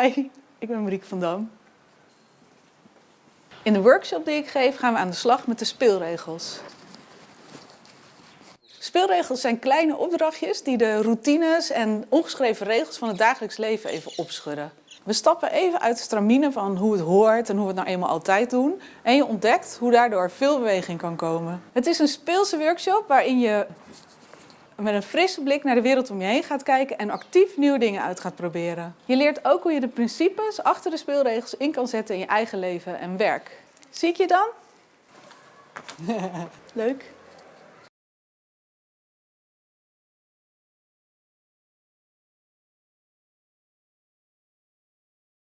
Hi, ik ben Marieke van Dam. In de workshop die ik geef gaan we aan de slag met de speelregels. Speelregels zijn kleine opdrachtjes die de routines en ongeschreven regels van het dagelijks leven even opschudden. We stappen even uit de stramine van hoe het hoort en hoe we het nou eenmaal altijd doen. En je ontdekt hoe daardoor veel beweging kan komen. Het is een speelse workshop waarin je met een frisse blik naar de wereld om je heen gaat kijken en actief nieuwe dingen uit gaat proberen. Je leert ook hoe je de principes achter de speelregels in kan zetten in je eigen leven en werk. Zie ik je dan? Leuk.